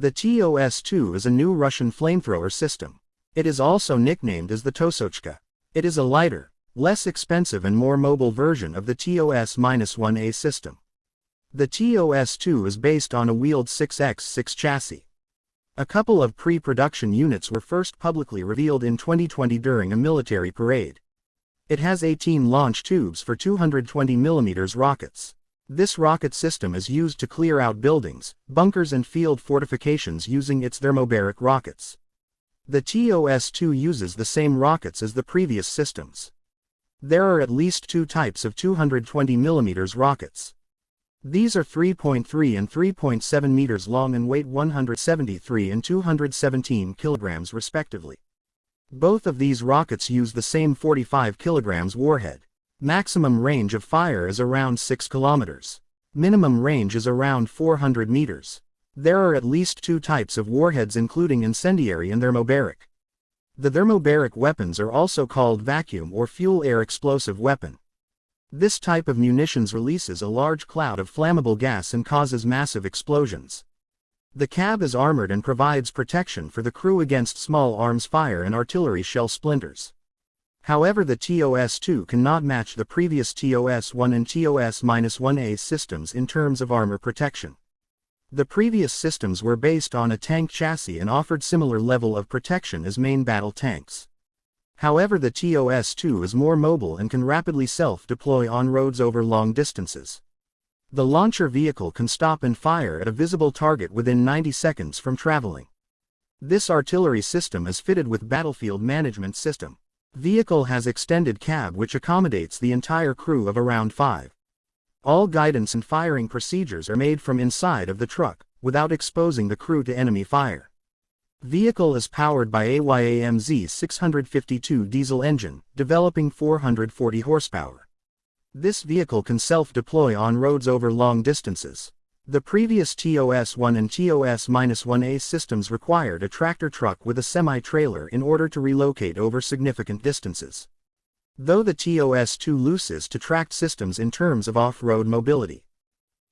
The TOS-2 is a new Russian flamethrower system. It is also nicknamed as the Tosochka. It is a lighter, less expensive and more mobile version of the TOS-1A system. The TOS-2 is based on a wheeled 6x6 chassis. A couple of pre-production units were first publicly revealed in 2020 during a military parade. It has 18 launch tubes for 220mm rockets. This rocket system is used to clear out buildings, bunkers and field fortifications using its thermobaric rockets. The TOS-2 uses the same rockets as the previous systems. There are at least two types of 220mm rockets. These are 3.3 and 3.7 meters long and weight 173 and 217 kilograms respectively. Both of these rockets use the same 45 kilograms warhead. Maximum range of fire is around 6 kilometers. Minimum range is around 400 meters. There are at least two types of warheads including incendiary and thermobaric. The thermobaric weapons are also called vacuum or fuel-air explosive weapon. This type of munitions releases a large cloud of flammable gas and causes massive explosions. The cab is armored and provides protection for the crew against small arms fire and artillery shell splinters. However the TOS-2 cannot match the previous TOS-1 and TOS-1A systems in terms of armor protection. The previous systems were based on a tank chassis and offered similar level of protection as main battle tanks. However the TOS-2 is more mobile and can rapidly self-deploy on roads over long distances. The launcher vehicle can stop and fire at a visible target within 90 seconds from traveling. This artillery system is fitted with battlefield management system. Vehicle has extended cab which accommodates the entire crew of around 5. All guidance and firing procedures are made from inside of the truck, without exposing the crew to enemy fire. Vehicle is powered by AYAMZ 652 diesel engine, developing 440 horsepower. This vehicle can self-deploy on roads over long distances. The previous TOS-1 and TOS-1A systems required a tractor truck with a semi-trailer in order to relocate over significant distances. Though the TOS-2 loses to tracked systems in terms of off-road mobility.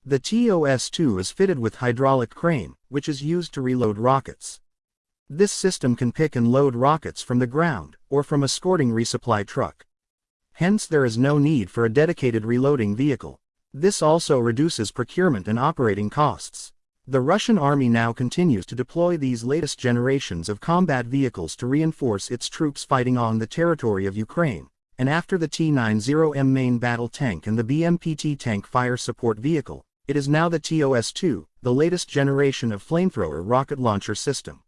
The TOS-2 is fitted with hydraulic crane, which is used to reload rockets. This system can pick and load rockets from the ground, or from a escorting resupply truck. Hence there is no need for a dedicated reloading vehicle. This also reduces procurement and operating costs. The Russian army now continues to deploy these latest generations of combat vehicles to reinforce its troops fighting on the territory of Ukraine, and after the T-90M main battle tank and the BMPT tank fire support vehicle, it is now the TOS-2, the latest generation of flamethrower rocket launcher system.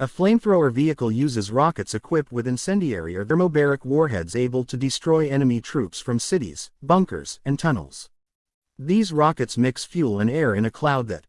A flamethrower vehicle uses rockets equipped with incendiary or thermobaric warheads able to destroy enemy troops from cities, bunkers, and tunnels. These rockets mix fuel and air in a cloud that,